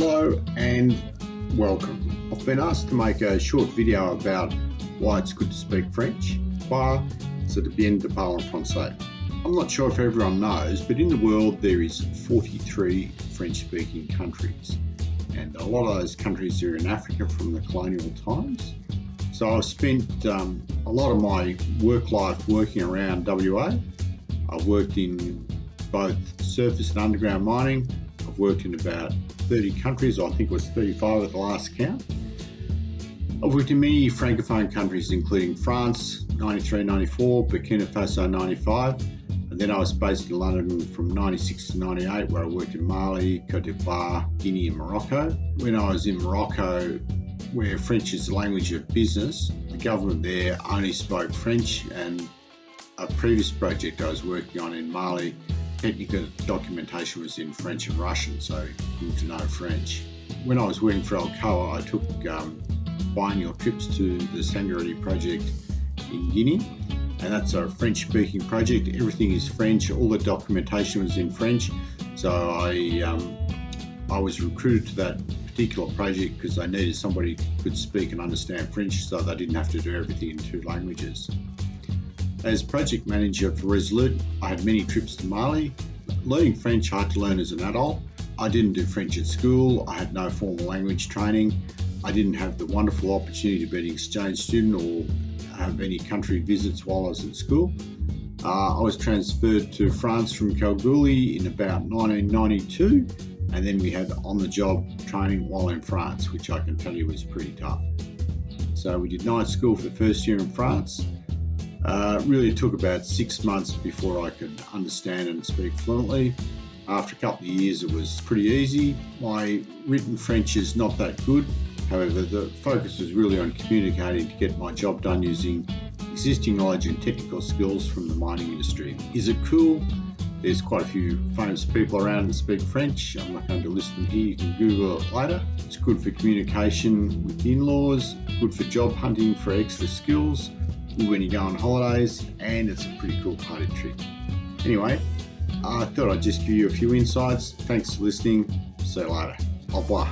Hello and welcome. I've been asked to make a short video about why it's good to speak French. Why c'est bien de parler français. I'm not sure if everyone knows, but in the world there is 43 French-speaking countries. And a lot of those countries are in Africa from the colonial times. So I've spent um, a lot of my work life working around WA. I've worked in both surface and underground mining. I've worked in about 30 countries, I think it was 35 at the last count. I've worked in many Francophone countries, including France, 93, 94, Burkina Faso, 95, and then I was based in London from 96 to 98, where I worked in Mali, Cote d'Ivoire, Guinea, and Morocco. When I was in Morocco, where French is the language of business, the government there only spoke French, and a previous project I was working on in Mali technical documentation was in French and Russian, so good to know French. When I was working for Alcoa, I took um, trips to the Sangaredi project in Guinea, and that's a French-speaking project. Everything is French. All the documentation was in French, so I um, I was recruited to that particular project because they needed somebody who could speak and understand French, so they didn't have to do everything in two languages. As project manager for Resolute, I had many trips to Mali. Learning French I had to learn as an adult. I didn't do French at school, I had no formal language training. I didn't have the wonderful opportunity to be an exchange student or have any country visits while I was at school. Uh, I was transferred to France from Kalgoorlie in about 1992 and then we had on-the-job training while in France, which I can tell you was pretty tough. So we did night school for the first year in France uh, really took about six months before I could understand and speak fluently. After a couple of years, it was pretty easy. My written French is not that good. However, the focus was really on communicating to get my job done using existing knowledge and technical skills from the mining industry. Is it cool? There's quite a few famous people around that speak French. I'm not going to list them here. You can Google it later. It's good for communication with in-laws, good for job hunting for extra skills, when you go on holidays, and it's a pretty cool party trick. Anyway, I thought I'd just give you a few insights. Thanks for listening. See you later. Au revoir.